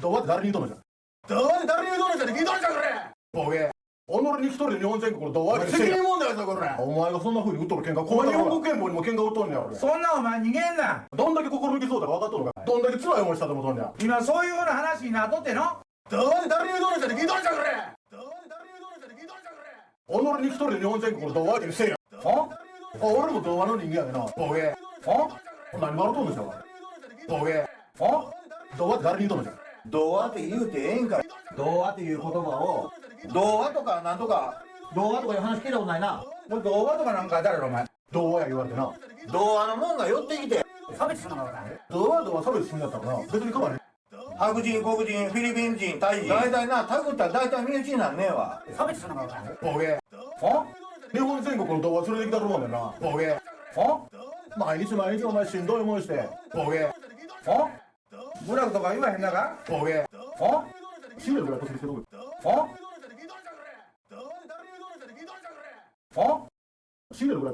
童話って誰に言うとんのじゃ童話って誰に言うとんのじゃって聞いとんじゃこれボケ己に一人で日本全国の童話って責任問題だぞこれ。お前がそんな風に打っとる喧嘩この日本国憲法にも喧嘩打っとんねや俺そんなお前逃げんな。どんだけ心抜きそうだか分かっとるのか。どんだけ辛い思いしたと思っとんねや今そういうふうな話になっとっての？童話で誰に言うとんのじゃって聞いとんじゃこれ。童話で誰に言うとんのじゃって聞いとんじゃこれ。己に一人で日本全国の童話ってせえやほあ俺も童話の人間やでなボケほ何笑うとんのじゃボケほ童話って誰に言うとんのじゃ童話って言うてええんか童話っていう言葉を童話とかなんとか童話とかいう話聞いたことないな。もう童話とかなんか誰ろお前。童話や言われてな。童話のもんが寄ってきて。差別するのか童話とは差別するんだったらな別に構わへん。白人黒人フィリピン人タイ人。大体なタグったら大体身内になんねえわ。差別するのかボケ。ほ日本全国の童話連れてきたと思うんだよな。ボケ。ほ毎日毎日お前しんどい思いして。ボケ。ほブラフとか言わへんなかボケほ死ぬぐらいこすりしてるほほ死ぬぐら